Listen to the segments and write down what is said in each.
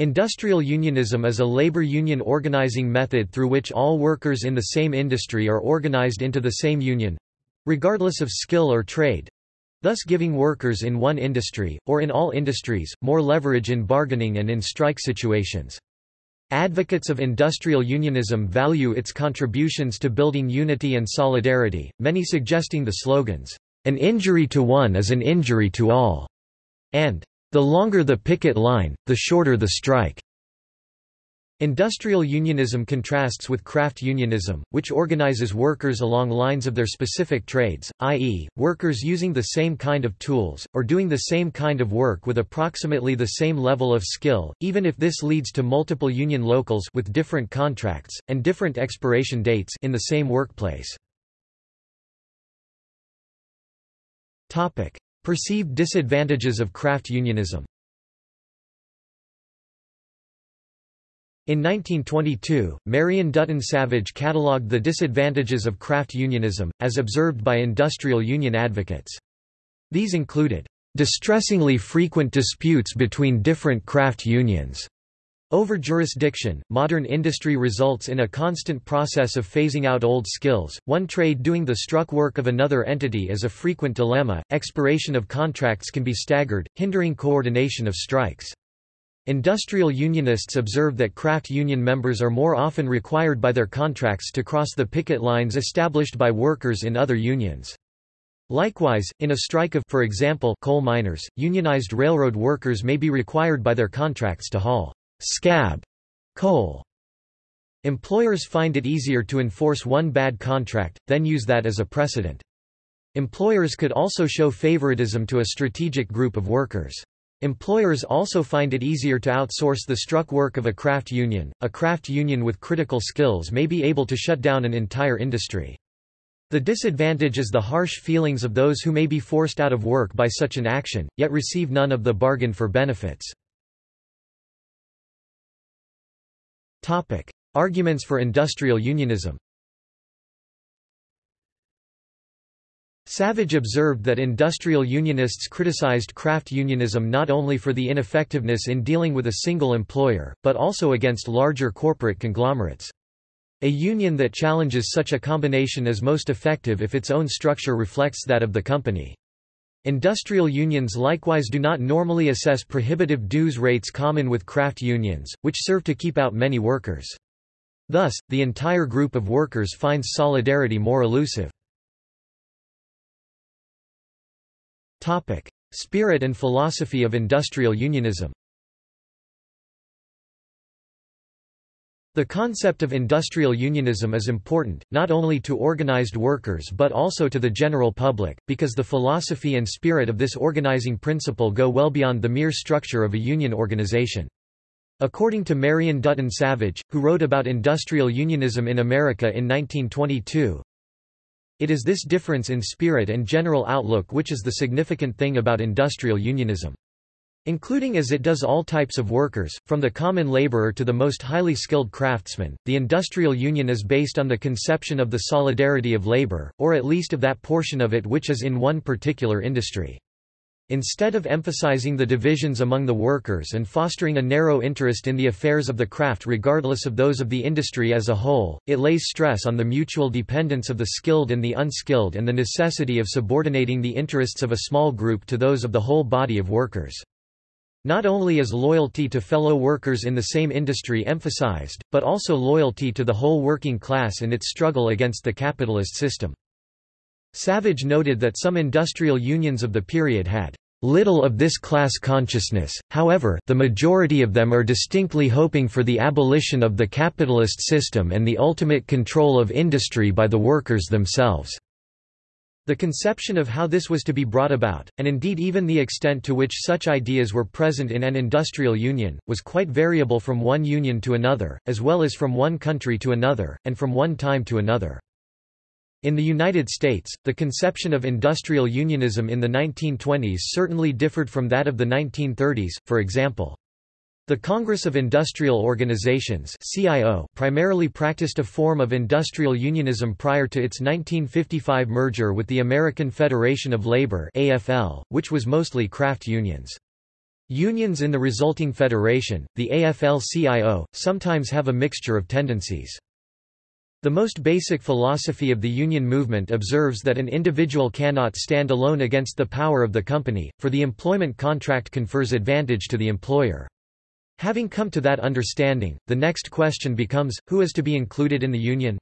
Industrial unionism is a labor union organizing method through which all workers in the same industry are organized into the same union—regardless of skill or trade—thus giving workers in one industry, or in all industries, more leverage in bargaining and in strike situations. Advocates of industrial unionism value its contributions to building unity and solidarity, many suggesting the slogans, "'An injury to one is an injury to all' and the longer the picket line, the shorter the strike. Industrial unionism contrasts with craft unionism, which organizes workers along lines of their specific trades, i.e., workers using the same kind of tools, or doing the same kind of work with approximately the same level of skill, even if this leads to multiple union locals with different contracts, and different expiration dates in the same workplace. Perceived disadvantages of craft unionism In 1922, Marion Dutton Savage catalogued the disadvantages of craft unionism, as observed by industrial union advocates. These included, "...distressingly frequent disputes between different craft unions." Over jurisdiction, modern industry results in a constant process of phasing out old skills. One trade doing the struck work of another entity is a frequent dilemma. Expiration of contracts can be staggered, hindering coordination of strikes. Industrial unionists observe that craft union members are more often required by their contracts to cross the picket lines established by workers in other unions. Likewise, in a strike of for example, coal miners, unionized railroad workers may be required by their contracts to haul scab coal. Employers find it easier to enforce one bad contract, then use that as a precedent. Employers could also show favoritism to a strategic group of workers. Employers also find it easier to outsource the struck work of a craft union. A craft union with critical skills may be able to shut down an entire industry. The disadvantage is the harsh feelings of those who may be forced out of work by such an action, yet receive none of the bargain for benefits. Topic: Arguments for industrial unionism. Savage observed that industrial unionists criticized craft unionism not only for the ineffectiveness in dealing with a single employer, but also against larger corporate conglomerates. A union that challenges such a combination is most effective if its own structure reflects that of the company. Industrial unions likewise do not normally assess prohibitive dues rates common with craft unions, which serve to keep out many workers. Thus, the entire group of workers finds solidarity more elusive. Spirit and philosophy of industrial unionism The concept of industrial unionism is important, not only to organized workers but also to the general public, because the philosophy and spirit of this organizing principle go well beyond the mere structure of a union organization. According to Marion Dutton Savage, who wrote about industrial unionism in America in 1922, it is this difference in spirit and general outlook which is the significant thing about industrial unionism. Including as it does all types of workers, from the common laborer to the most highly skilled craftsman, the industrial union is based on the conception of the solidarity of labor, or at least of that portion of it which is in one particular industry. Instead of emphasizing the divisions among the workers and fostering a narrow interest in the affairs of the craft regardless of those of the industry as a whole, it lays stress on the mutual dependence of the skilled and the unskilled and the necessity of subordinating the interests of a small group to those of the whole body of workers. Not only is loyalty to fellow workers in the same industry emphasized, but also loyalty to the whole working class in its struggle against the capitalist system. Savage noted that some industrial unions of the period had little of this class consciousness, however, the majority of them are distinctly hoping for the abolition of the capitalist system and the ultimate control of industry by the workers themselves. The conception of how this was to be brought about, and indeed even the extent to which such ideas were present in an industrial union, was quite variable from one union to another, as well as from one country to another, and from one time to another. In the United States, the conception of industrial unionism in the 1920s certainly differed from that of the 1930s, for example. The Congress of Industrial Organizations CIO primarily practiced a form of industrial unionism prior to its 1955 merger with the American Federation of Labor AFL, which was mostly craft unions. Unions in the resulting federation, the AFL-CIO, sometimes have a mixture of tendencies. The most basic philosophy of the union movement observes that an individual cannot stand alone against the power of the company, for the employment contract confers advantage to the employer. Having come to that understanding, the next question becomes, who is to be included in the union?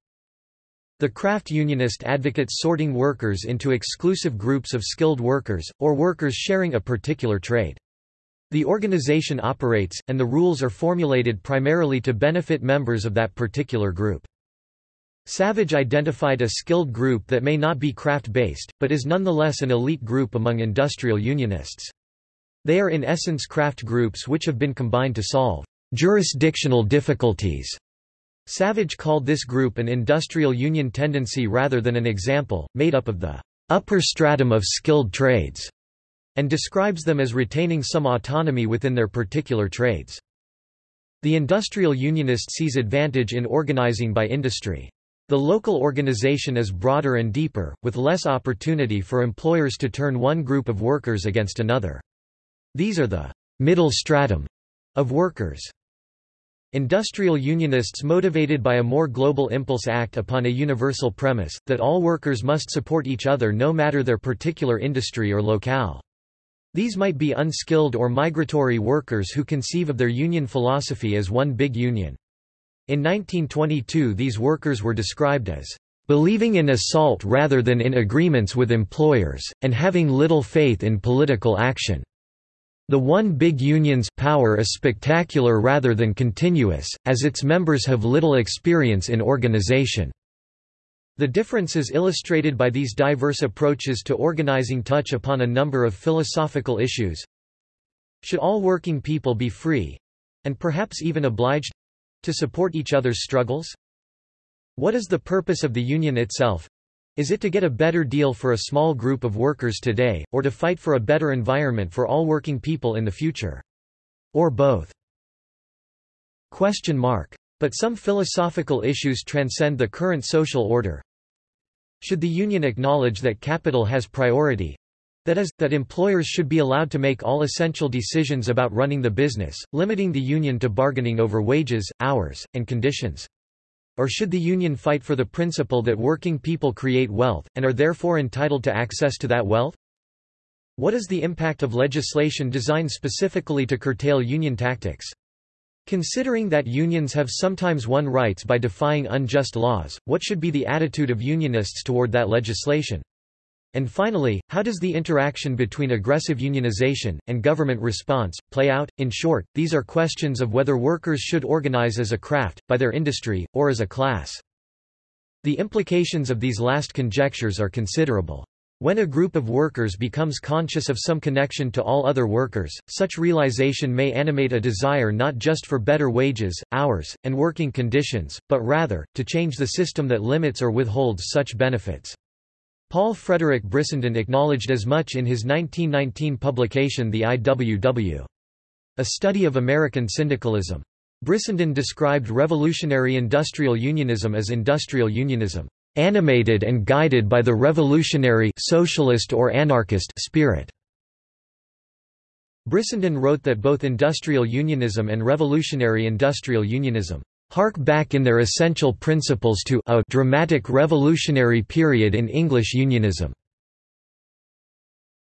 The craft unionist advocates sorting workers into exclusive groups of skilled workers, or workers sharing a particular trade. The organization operates, and the rules are formulated primarily to benefit members of that particular group. Savage identified a skilled group that may not be craft-based, but is nonetheless an elite group among industrial unionists. They are in essence craft groups which have been combined to solve jurisdictional difficulties. Savage called this group an industrial union tendency rather than an example, made up of the upper stratum of skilled trades and describes them as retaining some autonomy within their particular trades. The industrial unionist sees advantage in organizing by industry. The local organization is broader and deeper, with less opportunity for employers to turn one group of workers against another. These are the middle stratum of workers. Industrial unionists motivated by a more global impulse act upon a universal premise, that all workers must support each other no matter their particular industry or locale. These might be unskilled or migratory workers who conceive of their union philosophy as one big union. In 1922 these workers were described as believing in assault rather than in agreements with employers, and having little faith in political action. The one big union's power is spectacular rather than continuous, as its members have little experience in organization. The differences illustrated by these diverse approaches to organizing touch upon a number of philosophical issues. Should all working people be free—and perhaps even obliged—to support each other's struggles? What is the purpose of the union itself? Is it to get a better deal for a small group of workers today, or to fight for a better environment for all working people in the future? Or both? Question mark. But some philosophical issues transcend the current social order. Should the union acknowledge that capital has priority, that is, that employers should be allowed to make all essential decisions about running the business, limiting the union to bargaining over wages, hours, and conditions. Or should the union fight for the principle that working people create wealth, and are therefore entitled to access to that wealth? What is the impact of legislation designed specifically to curtail union tactics? Considering that unions have sometimes won rights by defying unjust laws, what should be the attitude of unionists toward that legislation? And finally, how does the interaction between aggressive unionization, and government response, play out? In short, these are questions of whether workers should organize as a craft, by their industry, or as a class. The implications of these last conjectures are considerable. When a group of workers becomes conscious of some connection to all other workers, such realization may animate a desire not just for better wages, hours, and working conditions, but rather, to change the system that limits or withholds such benefits. Paul Frederick Brissenden acknowledged as much in his 1919 publication The IWW. A Study of American Syndicalism. Brissenden described revolutionary industrial unionism as industrial unionism animated and guided by the revolutionary socialist or anarchist spirit. Brissenden wrote that both industrial unionism and revolutionary industrial unionism hark back in their essential principles to a dramatic revolutionary period in English unionism.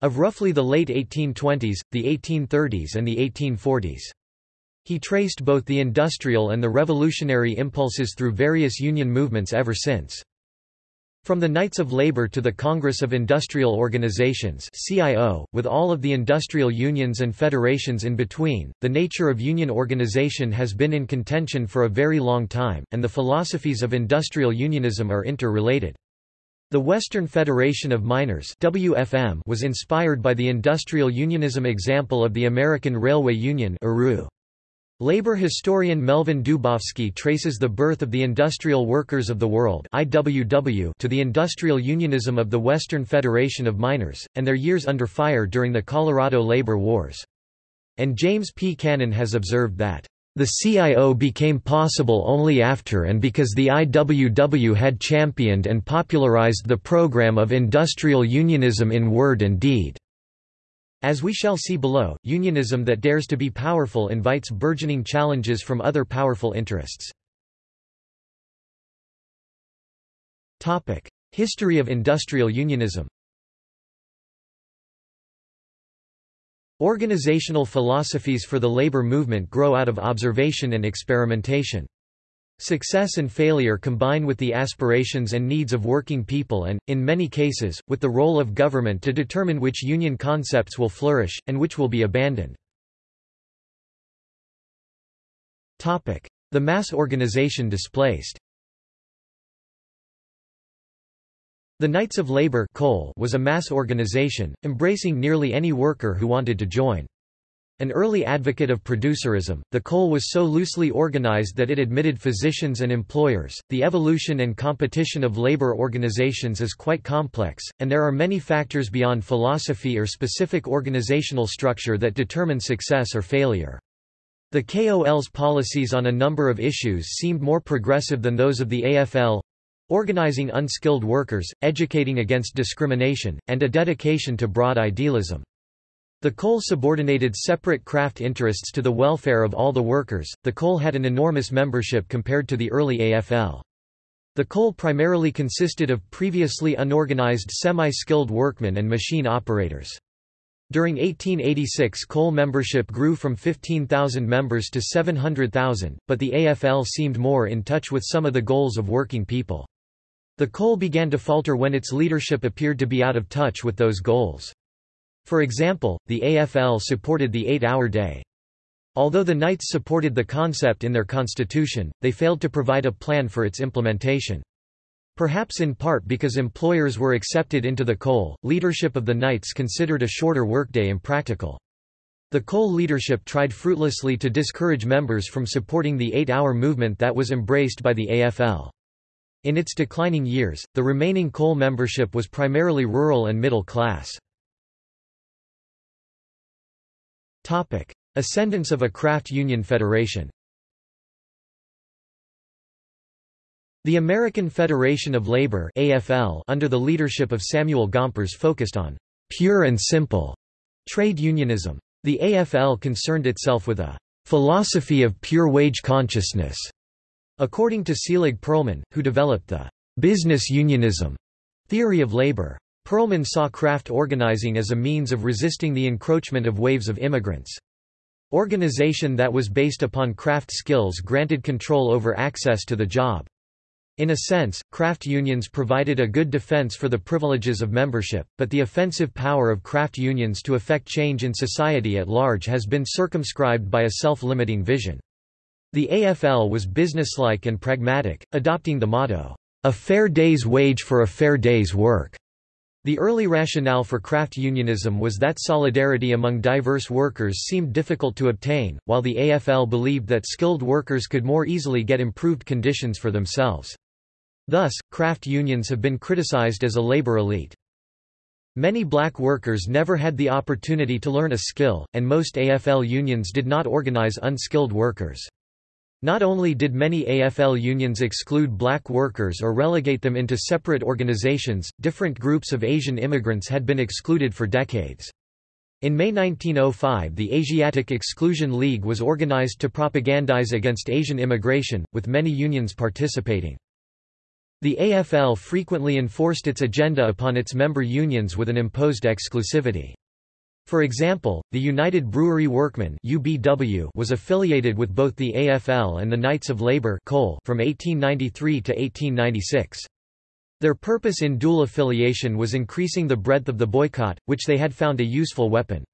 Of roughly the late 1820s, the 1830s and the 1840s. He traced both the industrial and the revolutionary impulses through various union movements ever since. From the Knights of Labor to the Congress of Industrial Organizations CIO, with all of the industrial unions and federations in between, the nature of union organization has been in contention for a very long time, and the philosophies of industrial unionism are interrelated. The Western Federation of Miners WFM was inspired by the industrial unionism example of the American Railway Union Labor historian Melvin Dubofsky traces the birth of the Industrial Workers of the World IWW to the industrial unionism of the Western Federation of Miners, and their years under fire during the Colorado labor wars. And James P. Cannon has observed that, "...the CIO became possible only after and because the IWW had championed and popularized the program of industrial unionism in word and deed." As we shall see below, unionism that dares to be powerful invites burgeoning challenges from other powerful interests. History of industrial unionism Organizational philosophies for the labor movement grow out of observation and experimentation. Success and failure combine with the aspirations and needs of working people and, in many cases, with the role of government to determine which union concepts will flourish, and which will be abandoned. The mass organization displaced The Knights of Labor was a mass organization, embracing nearly any worker who wanted to join. An early advocate of producerism, the KOL was so loosely organized that it admitted physicians and employers. The evolution and competition of labor organizations is quite complex, and there are many factors beyond philosophy or specific organizational structure that determine success or failure. The KOL's policies on a number of issues seemed more progressive than those of the AFL organizing unskilled workers, educating against discrimination, and a dedication to broad idealism. The KOL subordinated separate craft interests to the welfare of all the workers. The KOL had an enormous membership compared to the early AFL. The KOL primarily consisted of previously unorganized semi-skilled workmen and machine operators. During 1886 KOL membership grew from 15,000 members to 700,000, but the AFL seemed more in touch with some of the goals of working people. The KOL began to falter when its leadership appeared to be out of touch with those goals. For example, the AFL supported the eight-hour day. Although the Knights supported the concept in their constitution, they failed to provide a plan for its implementation. Perhaps in part because employers were accepted into the KOL, leadership of the Knights considered a shorter workday impractical. The KOL leadership tried fruitlessly to discourage members from supporting the eight-hour movement that was embraced by the AFL. In its declining years, the remaining KOL membership was primarily rural and middle class. Ascendance of a craft union federation The American Federation of Labor AFL under the leadership of Samuel Gompers focused on «pure and simple» trade unionism. The AFL concerned itself with a «philosophy of pure wage consciousness» According to Selig Perlman, who developed the business unionism theory of labor. Perlman saw craft organizing as a means of resisting the encroachment of waves of immigrants. Organization that was based upon craft skills granted control over access to the job. In a sense, craft unions provided a good defense for the privileges of membership, but the offensive power of craft unions to effect change in society at large has been circumscribed by a self-limiting vision. The AFL was businesslike and pragmatic, adopting the motto, "...a fair day's wage for a fair day's work." The early rationale for craft unionism was that solidarity among diverse workers seemed difficult to obtain, while the AFL believed that skilled workers could more easily get improved conditions for themselves. Thus, craft unions have been criticized as a labor elite. Many black workers never had the opportunity to learn a skill, and most AFL unions did not organize unskilled workers. Not only did many AFL unions exclude black workers or relegate them into separate organizations, different groups of Asian immigrants had been excluded for decades. In May 1905 the Asiatic Exclusion League was organized to propagandize against Asian immigration, with many unions participating. The AFL frequently enforced its agenda upon its member unions with an imposed exclusivity. For example, the United Brewery Workmen (UBW) was affiliated with both the AFL and the Knights of Labour from 1893 to 1896. Their purpose in dual affiliation was increasing the breadth of the boycott, which they had found a useful weapon.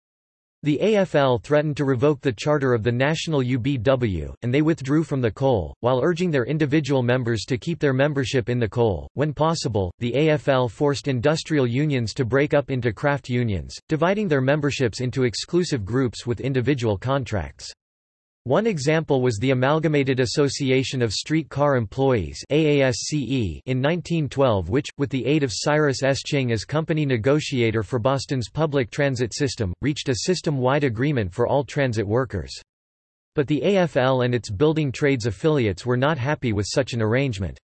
The AFL threatened to revoke the charter of the national UBW, and they withdrew from the KOL, while urging their individual members to keep their membership in the KOL. When possible, the AFL forced industrial unions to break up into craft unions, dividing their memberships into exclusive groups with individual contracts. One example was the Amalgamated Association of Street Car Employees in 1912 which, with the aid of Cyrus S. Ching as company negotiator for Boston's public transit system, reached a system-wide agreement for all transit workers. But the AFL and its building trades affiliates were not happy with such an arrangement.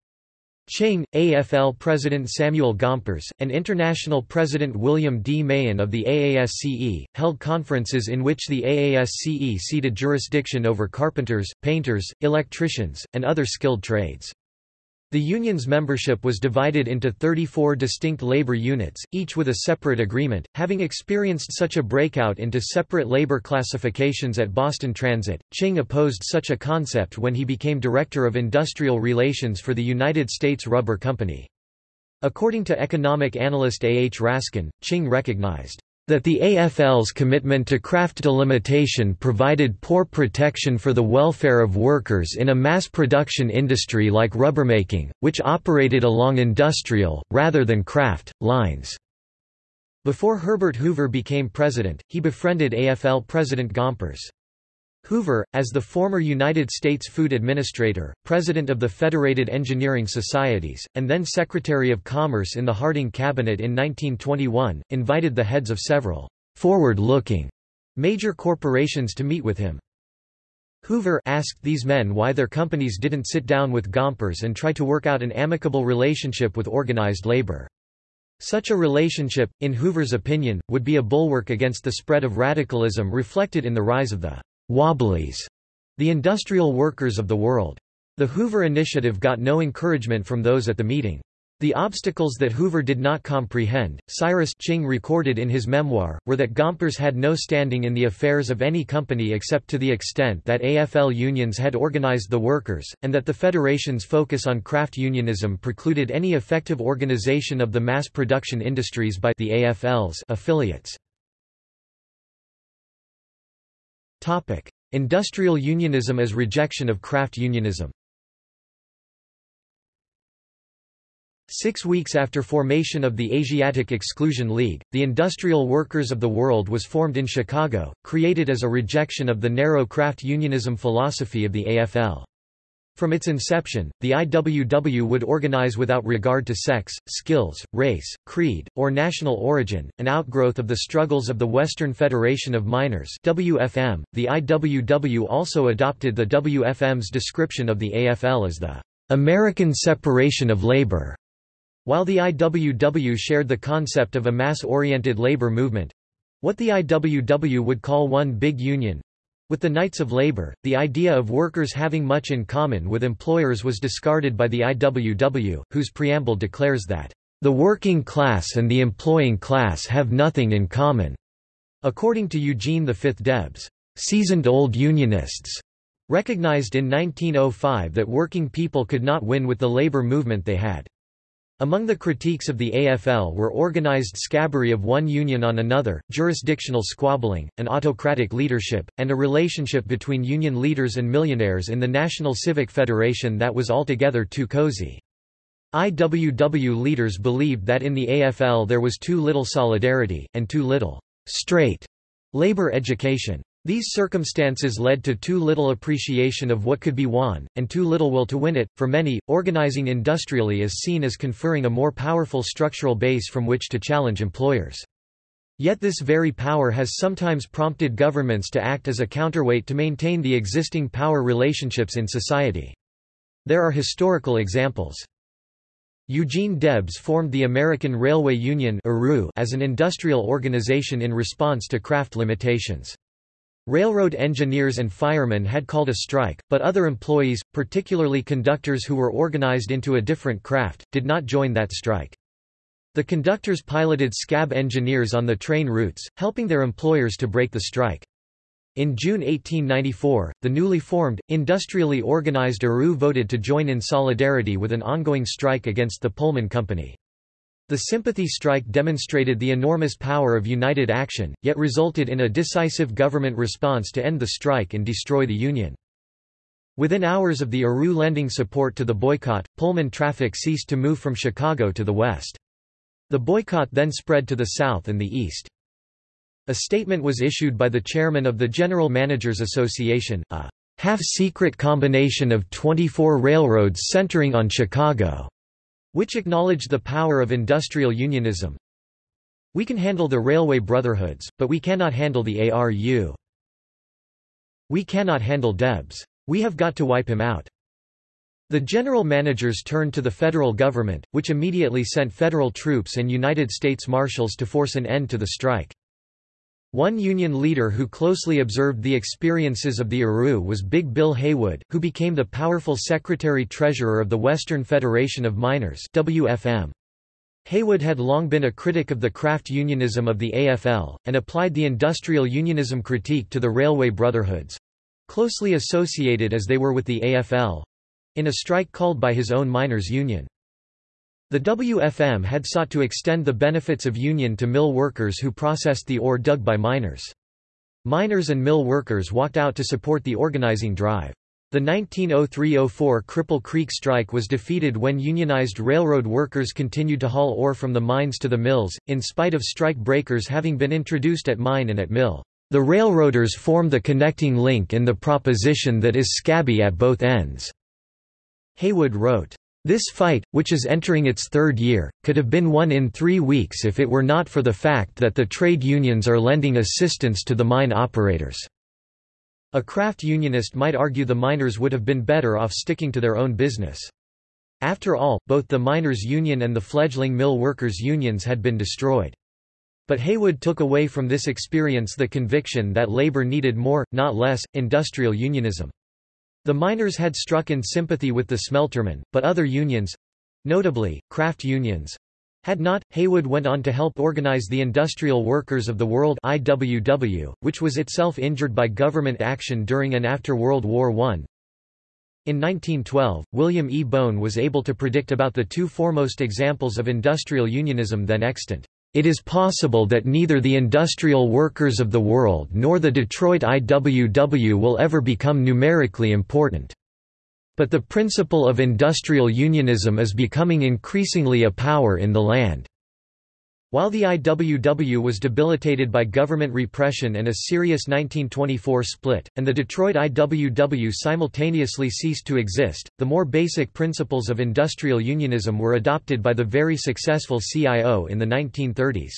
Ching, AFL President Samuel Gompers, and International President William D. Mahon of the AASCE, held conferences in which the AASCE ceded jurisdiction over carpenters, painters, electricians, and other skilled trades. The union's membership was divided into 34 distinct labor units, each with a separate agreement. Having experienced such a breakout into separate labor classifications at Boston Transit, Ching opposed such a concept when he became Director of Industrial Relations for the United States Rubber Company. According to economic analyst A. H. Raskin, Ching recognized that the AFL's commitment to craft delimitation provided poor protection for the welfare of workers in a mass production industry like rubbermaking, which operated along industrial, rather than craft, lines. Before Herbert Hoover became president, he befriended AFL President Gompers. Hoover, as the former United States Food Administrator, President of the Federated Engineering Societies, and then Secretary of Commerce in the Harding Cabinet in 1921, invited the heads of several forward-looking major corporations to meet with him. Hoover asked these men why their companies didn't sit down with Gompers and try to work out an amicable relationship with organized labor. Such a relationship, in Hoover's opinion, would be a bulwark against the spread of radicalism reflected in the rise of the Wobblies, the industrial workers of the world. The Hoover Initiative got no encouragement from those at the meeting. The obstacles that Hoover did not comprehend, Cyrus Ching recorded in his memoir, were that Gompers had no standing in the affairs of any company except to the extent that AFL unions had organized the workers, and that the Federation's focus on craft unionism precluded any effective organization of the mass production industries by the AFL's affiliates. Topic: Industrial unionism as rejection of craft unionism. Six weeks after formation of the Asiatic Exclusion League, the Industrial Workers of the World was formed in Chicago, created as a rejection of the narrow craft unionism philosophy of the AFL. From its inception, the IWW would organize without regard to sex, skills, race, creed, or national origin, an outgrowth of the struggles of the Western Federation of Miners WFM. .The IWW also adopted the WFM's description of the AFL as the American separation of labor. While the IWW shared the concept of a mass-oriented labor movement—what the IWW would call one big union, with the Knights of Labor, the idea of workers having much in common with employers was discarded by the IWW, whose preamble declares that, "...the working class and the employing class have nothing in common." According to Eugene V. Debs, "...seasoned old Unionists," recognized in 1905 that working people could not win with the labor movement they had. Among the critiques of the AFL were organized scabbery of one union on another, jurisdictional squabbling, an autocratic leadership, and a relationship between union leaders and millionaires in the National Civic Federation that was altogether too cozy. IWW leaders believed that in the AFL there was too little solidarity, and too little straight labor education. These circumstances led to too little appreciation of what could be won, and too little will to win it. For many, organizing industrially is seen as conferring a more powerful structural base from which to challenge employers. Yet this very power has sometimes prompted governments to act as a counterweight to maintain the existing power relationships in society. There are historical examples. Eugene Debs formed the American Railway Union as an industrial organization in response to craft limitations. Railroad engineers and firemen had called a strike, but other employees, particularly conductors who were organized into a different craft, did not join that strike. The conductors piloted scab engineers on the train routes, helping their employers to break the strike. In June 1894, the newly formed, industrially organized ARU voted to join in solidarity with an ongoing strike against the Pullman Company. The sympathy strike demonstrated the enormous power of united action, yet resulted in a decisive government response to end the strike and destroy the union. Within hours of the ARU lending support to the boycott, Pullman traffic ceased to move from Chicago to the west. The boycott then spread to the south and the east. A statement was issued by the chairman of the General Managers Association, a half-secret combination of 24 railroads centering on Chicago which acknowledged the power of industrial unionism. We can handle the railway brotherhoods, but we cannot handle the ARU. We cannot handle Debs. We have got to wipe him out. The general managers turned to the federal government, which immediately sent federal troops and United States Marshals to force an end to the strike. One union leader who closely observed the experiences of the ARU was Big Bill Haywood, who became the powerful secretary-treasurer of the Western Federation of Miners WFM. Haywood had long been a critic of the craft unionism of the AFL, and applied the industrial unionism critique to the railway brotherhoods—closely associated as they were with the AFL—in a strike called by his own miners' union. The WFM had sought to extend the benefits of union to mill workers who processed the ore dug by miners. Miners and mill workers walked out to support the organizing drive. The 1903–04 Cripple Creek strike was defeated when unionized railroad workers continued to haul ore from the mines to the mills, in spite of strike breakers having been introduced at mine and at mill. The railroaders form the connecting link in the proposition that is scabby at both ends." Haywood wrote. This fight, which is entering its third year, could have been won in three weeks if it were not for the fact that the trade unions are lending assistance to the mine operators. A craft unionist might argue the miners would have been better off sticking to their own business. After all, both the miners' union and the fledgling mill workers' unions had been destroyed. But Haywood took away from this experience the conviction that labor needed more, not less, industrial unionism. The miners had struck in sympathy with the smeltermen, but other unions—notably, craft unions—had not. Haywood went on to help organize the Industrial Workers of the World IWW, which was itself injured by government action during and after World War I. In 1912, William E. Bohn was able to predict about the two foremost examples of industrial unionism then extant. It is possible that neither the industrial workers of the world nor the Detroit IWW will ever become numerically important. But the principle of industrial unionism is becoming increasingly a power in the land. While the IWW was debilitated by government repression and a serious 1924 split, and the Detroit IWW simultaneously ceased to exist, the more basic principles of industrial unionism were adopted by the very successful CIO in the 1930s.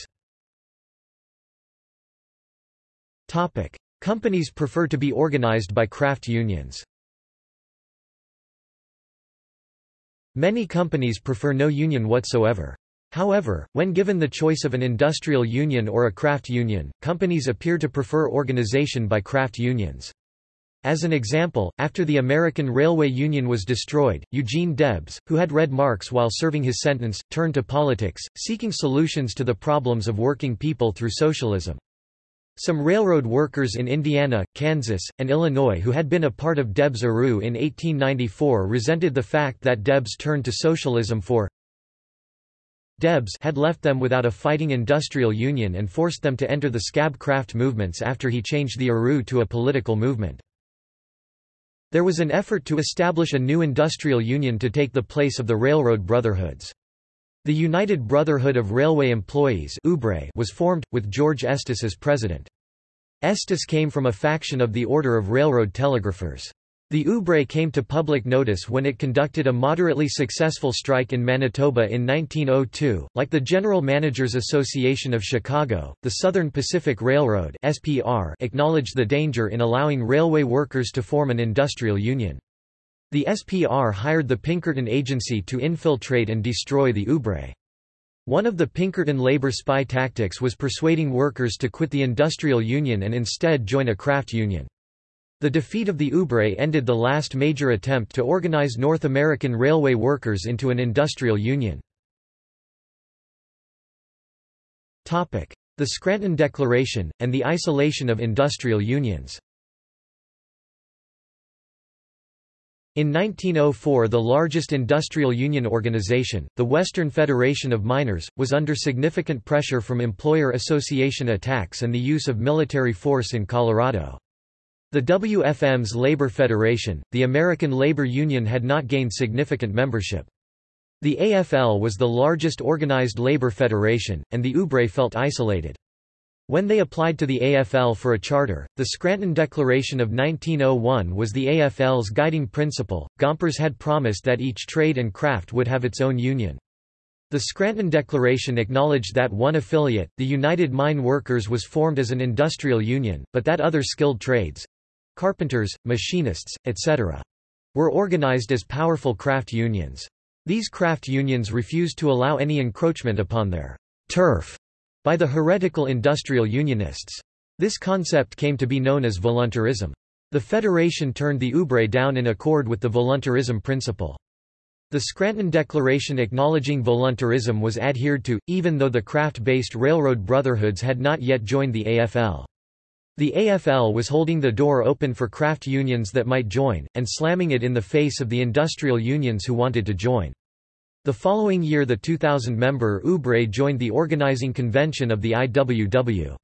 Companies prefer to be organized by craft unions. Many companies prefer no union whatsoever. However, when given the choice of an industrial union or a craft union, companies appear to prefer organization by craft unions. As an example, after the American Railway Union was destroyed, Eugene Debs, who had read Marx while serving his sentence, turned to politics, seeking solutions to the problems of working people through socialism. Some railroad workers in Indiana, Kansas, and Illinois who had been a part of Debs' ARU in 1894 resented the fact that Debs turned to socialism for Debs had left them without a fighting industrial union and forced them to enter the scab craft movements after he changed the ARU to a political movement. There was an effort to establish a new industrial union to take the place of the railroad brotherhoods. The United Brotherhood of Railway Employees was formed, with George Estes as president. Estes came from a faction of the Order of Railroad Telegraphers. The UBRE came to public notice when it conducted a moderately successful strike in Manitoba in 1902. Like the General Managers Association of Chicago, the Southern Pacific Railroad (SPR) acknowledged the danger in allowing railway workers to form an industrial union. The SPR hired the Pinkerton Agency to infiltrate and destroy the UBRE. One of the Pinkerton labor spy tactics was persuading workers to quit the industrial union and instead join a craft union. The defeat of the UBRE ended the last major attempt to organize North American railway workers into an industrial union. The Scranton Declaration, and the isolation of industrial unions In 1904 the largest industrial union organization, the Western Federation of Miners, was under significant pressure from employer association attacks and the use of military force in Colorado. The WFM's labor federation, the American Labor Union had not gained significant membership. The AFL was the largest organized labor federation, and the UBRE felt isolated. When they applied to the AFL for a charter, the Scranton Declaration of 1901 was the AFL's guiding principle. Gompers had promised that each trade and craft would have its own union. The Scranton Declaration acknowledged that one affiliate, the United Mine Workers was formed as an industrial union, but that other skilled trades, carpenters, machinists, etc. were organized as powerful craft unions. These craft unions refused to allow any encroachment upon their turf by the heretical industrial unionists. This concept came to be known as voluntarism. The federation turned the UBRE down in accord with the voluntarism principle. The Scranton Declaration acknowledging voluntarism was adhered to, even though the craft-based railroad brotherhoods had not yet joined the AFL. The AFL was holding the door open for craft unions that might join, and slamming it in the face of the industrial unions who wanted to join. The following year the 2,000-member UBRE joined the organizing convention of the IWW.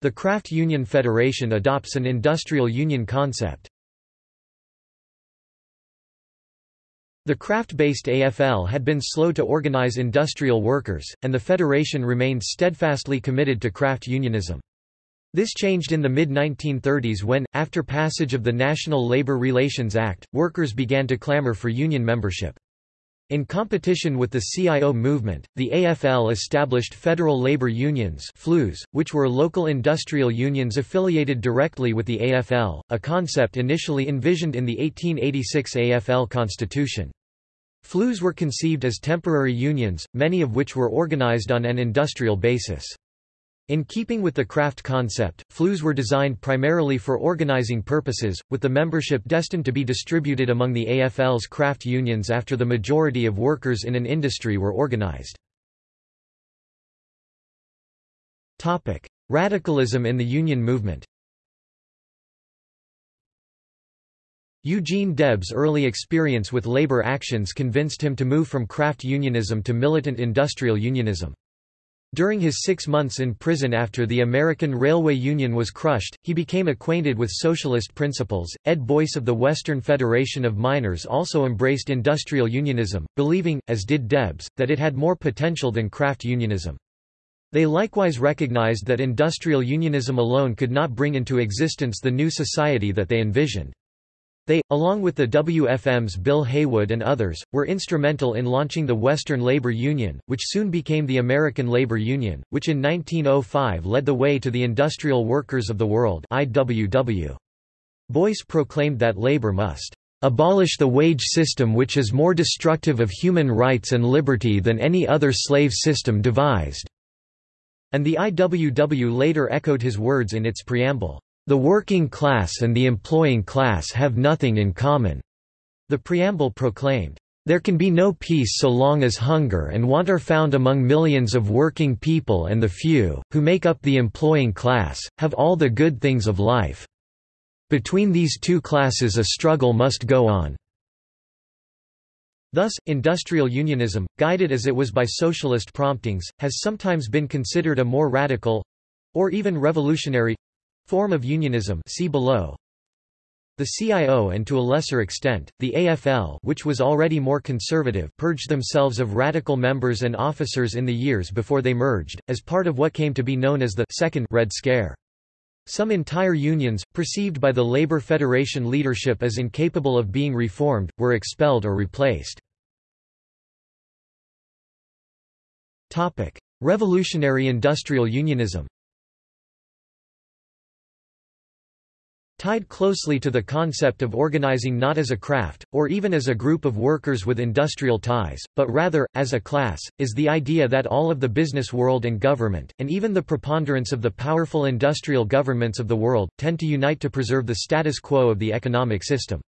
The Craft Union Federation adopts an industrial union concept. The craft-based AFL had been slow to organize industrial workers, and the federation remained steadfastly committed to craft unionism. This changed in the mid-1930s when, after passage of the National Labor Relations Act, workers began to clamor for union membership. In competition with the CIO movement, the AFL established federal labor unions FLUs, which were local industrial unions affiliated directly with the AFL, a concept initially envisioned in the 1886 AFL constitution. FLUs were conceived as temporary unions, many of which were organized on an industrial basis. In keeping with the craft concept, FLUs were designed primarily for organizing purposes, with the membership destined to be distributed among the AFL's craft unions after the majority of workers in an industry were organized. Radicalism in the union movement Eugene Debs' early experience with labor actions convinced him to move from craft unionism to militant industrial unionism. During his six months in prison after the American Railway Union was crushed, he became acquainted with socialist principles. Ed Boyce of the Western Federation of Miners also embraced industrial unionism, believing, as did Debs, that it had more potential than craft unionism. They likewise recognized that industrial unionism alone could not bring into existence the new society that they envisioned. They, along with the WFM's Bill Haywood and others, were instrumental in launching the Western Labor Union, which soon became the American Labor Union, which in 1905 led the way to the Industrial Workers of the World IWW. Boyce proclaimed that labor must abolish the wage system which is more destructive of human rights and liberty than any other slave system devised." And the IWW later echoed his words in its preamble. The working class and the employing class have nothing in common. The preamble proclaimed, there can be no peace so long as hunger and want are found among millions of working people and the few, who make up the employing class, have all the good things of life. Between these two classes a struggle must go on. Thus, industrial unionism, guided as it was by socialist promptings, has sometimes been considered a more radical—or even revolutionary Form of unionism see below. The CIO and to a lesser extent, the AFL which was already more conservative purged themselves of radical members and officers in the years before they merged, as part of what came to be known as the Second Red Scare. Some entire unions, perceived by the Labour Federation leadership as incapable of being reformed, were expelled or replaced. Revolutionary industrial unionism Tied closely to the concept of organizing not as a craft, or even as a group of workers with industrial ties, but rather, as a class, is the idea that all of the business world and government, and even the preponderance of the powerful industrial governments of the world, tend to unite to preserve the status quo of the economic system.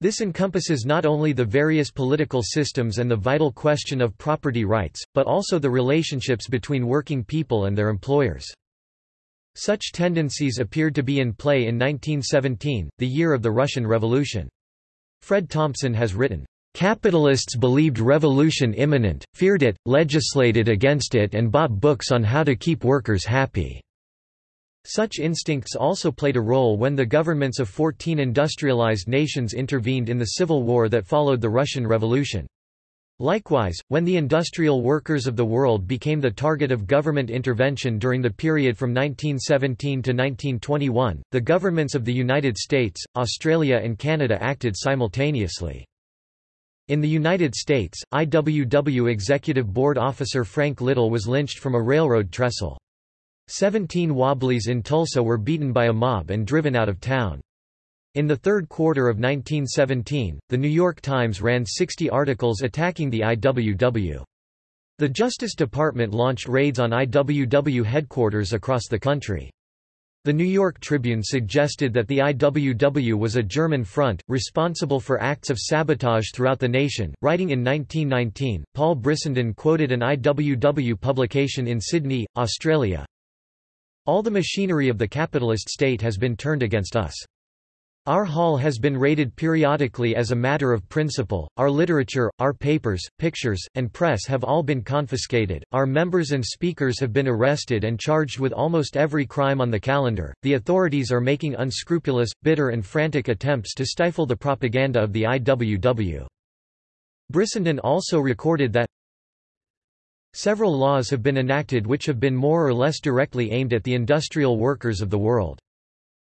This encompasses not only the various political systems and the vital question of property rights, but also the relationships between working people and their employers. Such tendencies appeared to be in play in 1917, the year of the Russian Revolution. Fred Thompson has written, "...capitalists believed revolution imminent, feared it, legislated against it and bought books on how to keep workers happy." Such instincts also played a role when the governments of 14 industrialized nations intervened in the civil war that followed the Russian Revolution. Likewise, when the industrial workers of the world became the target of government intervention during the period from 1917 to 1921, the governments of the United States, Australia and Canada acted simultaneously. In the United States, IWW Executive Board officer Frank Little was lynched from a railroad trestle. Seventeen Wobblies in Tulsa were beaten by a mob and driven out of town. In the third quarter of 1917, The New York Times ran 60 articles attacking the IWW. The Justice Department launched raids on IWW headquarters across the country. The New York Tribune suggested that the IWW was a German front, responsible for acts of sabotage throughout the nation. Writing in 1919, Paul Brissenden quoted an IWW publication in Sydney, Australia. All the machinery of the capitalist state has been turned against us. Our hall has been raided periodically as a matter of principle, our literature, our papers, pictures, and press have all been confiscated, our members and speakers have been arrested and charged with almost every crime on the calendar, the authorities are making unscrupulous, bitter and frantic attempts to stifle the propaganda of the IWW. Brissenden also recorded that Several laws have been enacted which have been more or less directly aimed at the industrial workers of the world.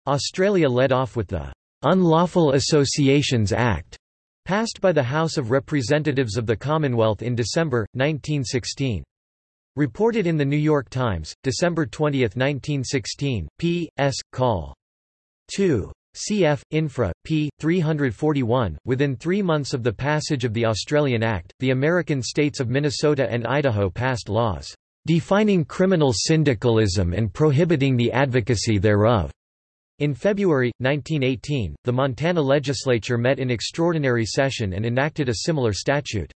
Australia led off with the Unlawful Associations Act, passed by the House of Representatives of the Commonwealth in December, 1916. Reported in The New York Times, December 20, 1916, p. s. Col. 2. Cf. Infra, p. 341. Within three months of the passage of the Australian Act, the American states of Minnesota and Idaho passed laws defining criminal syndicalism and prohibiting the advocacy thereof. In February, 1918, the Montana legislature met in extraordinary session and enacted a similar statute.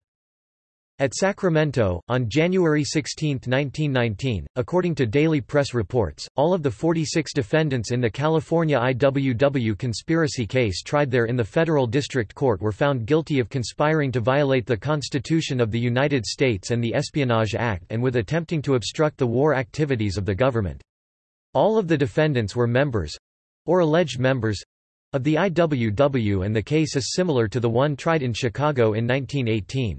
At Sacramento, on January 16, 1919, according to daily press reports, all of the 46 defendants in the California IWW conspiracy case tried there in the federal district court were found guilty of conspiring to violate the Constitution of the United States and the Espionage Act and with attempting to obstruct the war activities of the government. All of the defendants were members, or alleged members of the IWW and the case is similar to the one tried in Chicago in 1918.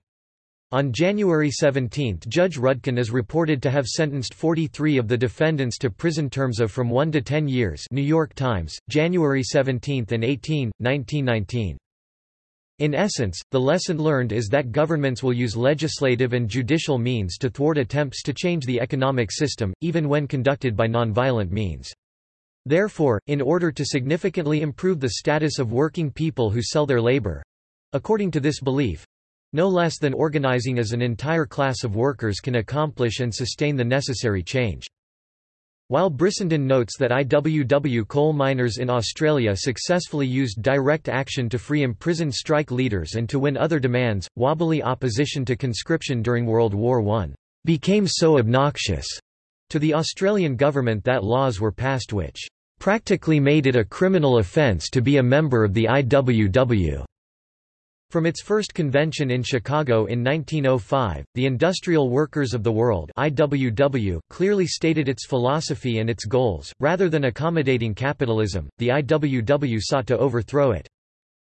On January 17 Judge Rudkin is reported to have sentenced 43 of the defendants to prison terms of from 1 to 10 years New York Times, January 17 and 18, 1919. In essence, the lesson learned is that governments will use legislative and judicial means to thwart attempts to change the economic system, even when conducted by nonviolent means. Therefore, in order to significantly improve the status of working people who sell their labor—according to this belief, no less than organizing as an entire class of workers can accomplish and sustain the necessary change. While Brissenden notes that IWW coal miners in Australia successfully used direct action to free imprisoned strike leaders and to win other demands, wobbly opposition to conscription during World War I became so obnoxious to the Australian government that laws were passed which practically made it a criminal offence to be a member of the IWW. From its first convention in Chicago in 1905, the Industrial Workers of the World IWW clearly stated its philosophy and its goals. Rather than accommodating capitalism, the IWW sought to overthrow it.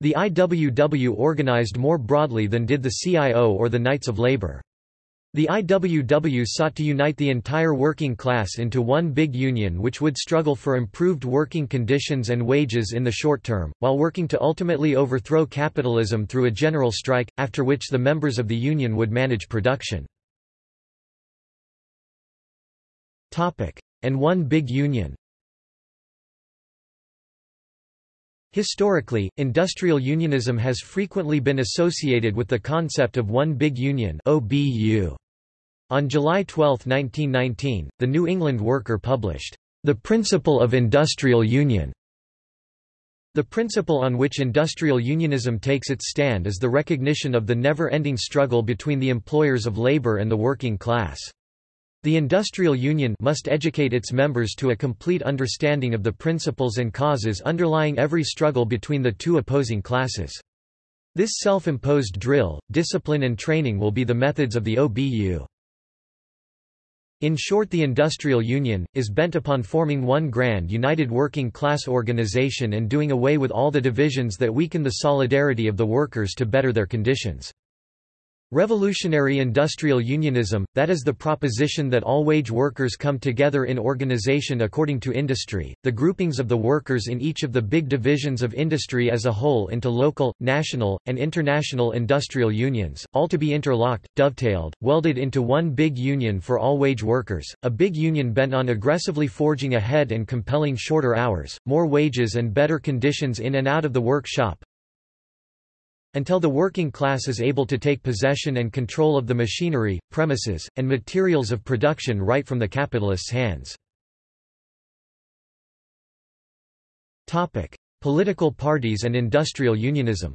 The IWW organized more broadly than did the CIO or the Knights of Labor. The IWW sought to unite the entire working class into one big union which would struggle for improved working conditions and wages in the short term, while working to ultimately overthrow capitalism through a general strike, after which the members of the union would manage production. And one big union Historically, industrial unionism has frequently been associated with the concept of one big union OBU. On July 12, 1919, the New England Worker published, The Principle of Industrial Union. The principle on which industrial unionism takes its stand is the recognition of the never-ending struggle between the employers of labor and the working class. The industrial union must educate its members to a complete understanding of the principles and causes underlying every struggle between the two opposing classes. This self-imposed drill, discipline and training will be the methods of the OBU. In short the industrial union, is bent upon forming one grand united working class organization and doing away with all the divisions that weaken the solidarity of the workers to better their conditions. Revolutionary industrial unionism, that is the proposition that all wage workers come together in organization according to industry, the groupings of the workers in each of the big divisions of industry as a whole into local, national, and international industrial unions, all to be interlocked, dovetailed, welded into one big union for all wage workers, a big union bent on aggressively forging ahead and compelling shorter hours, more wages and better conditions in and out of the workshop, until the working class is able to take possession and control of the machinery, premises, and materials of production right from the capitalists' hands. Political parties and industrial unionism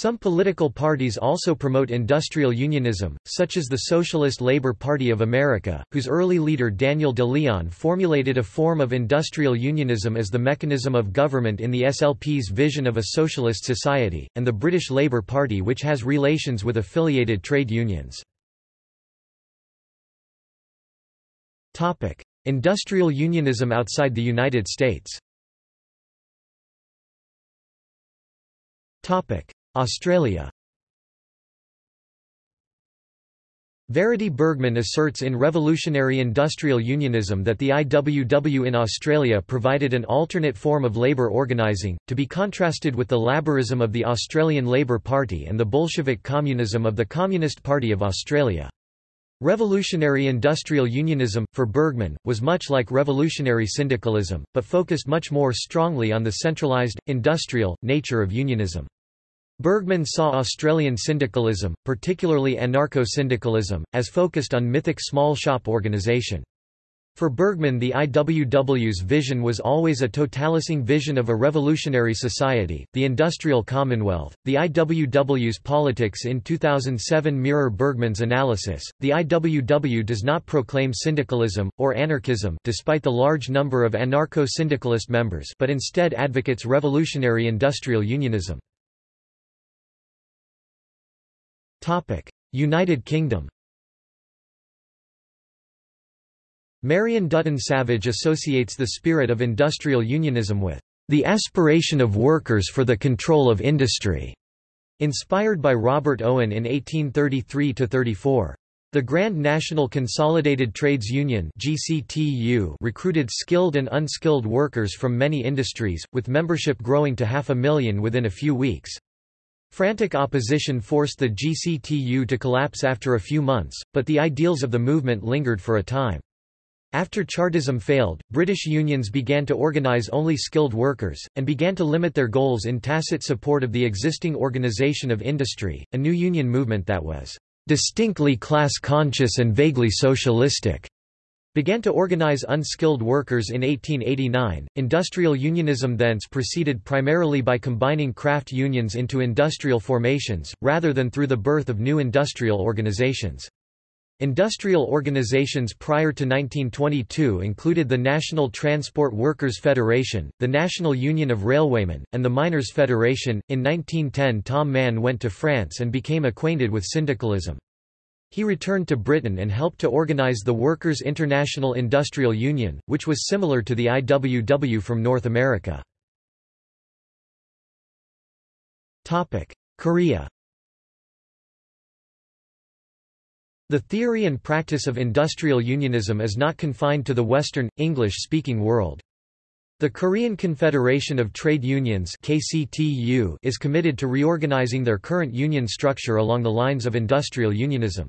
Some political parties also promote industrial unionism, such as the Socialist Labor Party of America, whose early leader Daniel de Leon formulated a form of industrial unionism as the mechanism of government in the SLP's vision of a socialist society, and the British Labour Party which has relations with affiliated trade unions. Industrial unionism outside the United States Australia Verity Burgmann asserts in Revolutionary Industrial Unionism that the IWW in Australia provided an alternate form of labour organising, to be contrasted with the Labourism of the Australian Labor Party and the Bolshevik communism of the Communist Party of Australia. Revolutionary industrial unionism, for Burgmann, was much like revolutionary syndicalism, but focused much more strongly on the centralised, industrial, nature of unionism. Burgmann saw Australian syndicalism, particularly anarcho-syndicalism, as focused on mythic small shop organisation. For Burgmann the IWW's vision was always a totalising vision of a revolutionary society, the industrial commonwealth. The IWW's politics in 2007 mirror Burgmann's analysis. The IWW does not proclaim syndicalism, or anarchism despite the large number of anarcho-syndicalist members but instead advocates revolutionary industrial unionism. United Kingdom Marion Dutton Savage associates the spirit of industrial unionism with the aspiration of workers for the control of industry, inspired by Robert Owen in 1833–34. The Grand National Consolidated Trades Union GCTU recruited skilled and unskilled workers from many industries, with membership growing to half a million within a few weeks. Frantic opposition forced the GCTU to collapse after a few months, but the ideals of the movement lingered for a time. After Chartism failed, British unions began to organise only skilled workers, and began to limit their goals in tacit support of the existing organisation of industry, a new union movement that was distinctly class-conscious and vaguely socialistic began to organize unskilled workers in 1889. Industrial unionism thence proceeded primarily by combining craft unions into industrial formations, rather than through the birth of new industrial organizations. Industrial organizations prior to 1922 included the National Transport Workers Federation, the National Union of Railwaymen, and the Miners' Federation. In 1910, Tom Mann went to France and became acquainted with syndicalism. He returned to Britain and helped to organize the Workers' International Industrial Union, which was similar to the IWW from North America. Korea The theory and practice of industrial unionism is not confined to the Western, English-speaking world. The Korean Confederation of Trade Unions KCTU is committed to reorganizing their current union structure along the lines of industrial unionism.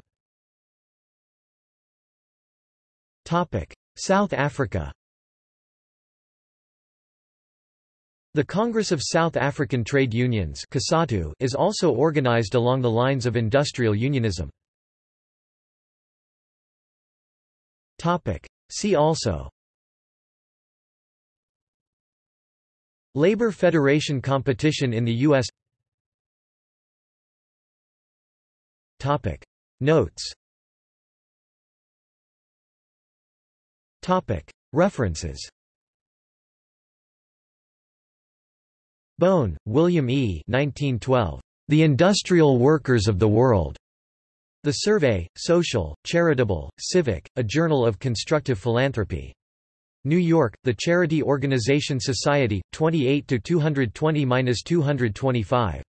South Africa. The Congress of South African Trade Unions is also organized along the lines of industrial unionism. See also. Labor Federation competition in the U.S. Notes References Bohn, William E. 1912. The Industrial Workers of the World. The Survey, Social, Charitable, Civic, a Journal of Constructive Philanthropy. New York, The Charity Organization Society, 28 220-225.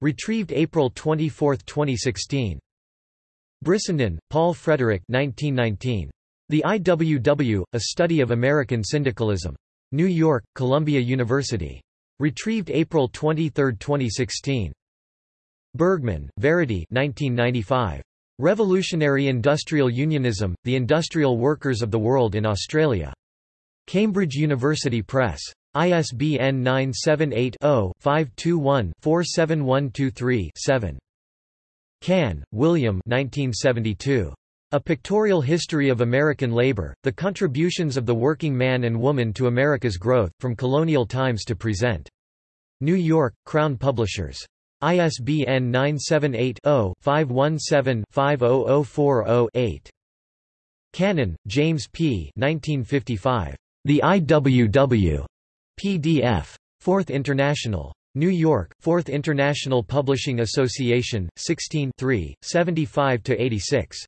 Retrieved April 24, 2016. Brissenden, Paul Frederick 1919. The IWW, A Study of American Syndicalism. New York, Columbia University. Retrieved April 23, 2016. Burgmann, Verity 1995. Revolutionary Industrial Unionism, The Industrial Workers of the World in Australia. Cambridge University Press. ISBN 978 0 521 47123 7. Cahn, oh William 1972. A Pictorial History of American Labor, The Contributions of the Working Man and Woman to America's Growth, From Colonial Times to Present. New York, Crown Publishers. ISBN 978-0-517-50040-8. Cannon, James P. 1955. The IWW. PDF. Fourth International. New York, Fourth International Publishing Association, 16 75–86.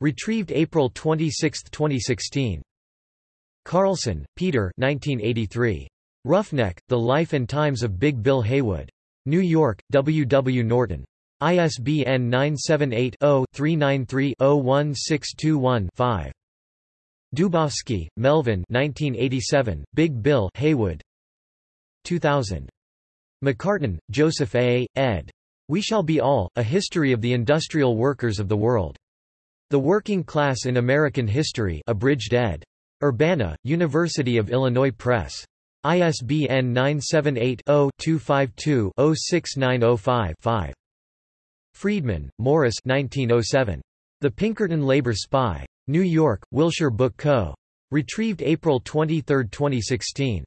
Retrieved April 26, 2016. Carlson, Peter 1983. Roughneck, The Life and Times of Big Bill Haywood. New York, W. W. Norton. ISBN 978-0-393-01621-5. Dubofsky, Melvin 1987, Big Bill Haywood. 2000. McCartin, Joseph A., ed. We Shall Be All, A History of the Industrial Workers of the World. The Working Class in American History abridged ed. Urbana, University of Illinois Press. ISBN 978-0-252-06905-5. Friedman, Morris 1907. The Pinkerton Labor Spy. New York, Wilshire Book Co. Retrieved April 23, 2016.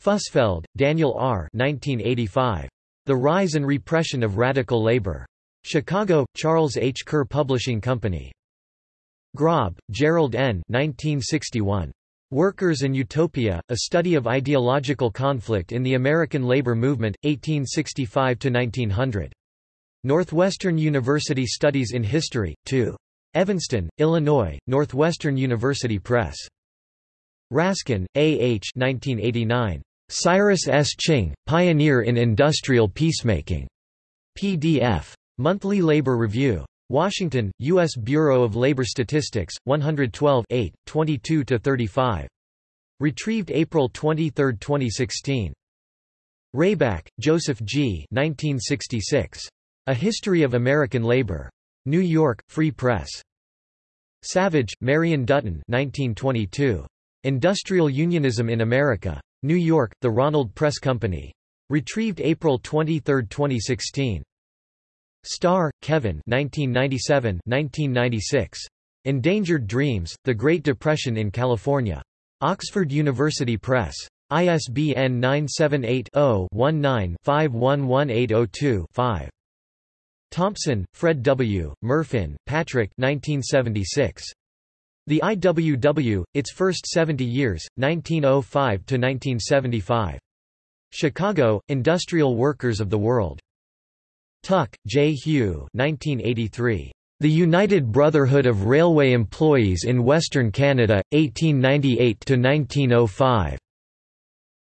Fusfeld, Daniel R. 1985. The Rise and Repression of Radical Labor. Chicago, Charles H. Kerr Publishing Company. Grob, Gerald N. 1961. Workers and Utopia, A Study of Ideological Conflict in the American Labor Movement, 1865–1900. Northwestern University Studies in History, 2. Evanston, Illinois, Northwestern University Press. Raskin, A. H. 1989. Cyrus S. Ching, Pioneer in Industrial Peacemaking. PDF. Monthly Labor Review. Washington, U.S. Bureau of Labor Statistics, 112 8, 22–35. Retrieved April 23, 2016. Rayback, Joseph G. 1966. A History of American Labor. New York, Free Press. Savage, Marion Dutton 1922. Industrial Unionism in America. New York, The Ronald Press Company. Retrieved April 23, 2016. Starr, Kevin 1997-1996. Endangered Dreams, The Great Depression in California. Oxford University Press. ISBN 978-0-19-511802-5. Thompson, Fred W., Murfin, Patrick 1976. The IWW, Its First 70 Years, 1905–1975. Chicago, Industrial Workers of the World. Tuck, J. Hugh 1983. The United Brotherhood of Railway Employees in Western Canada, 1898–1905.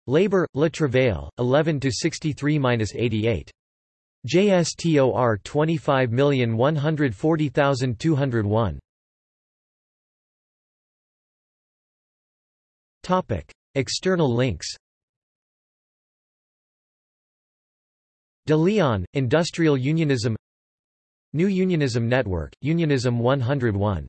Labour, Le Travail, 11–63–88. JSTOR 25140201. Topic: External links. De Leon, Industrial Unionism New Unionism Network, Unionism 101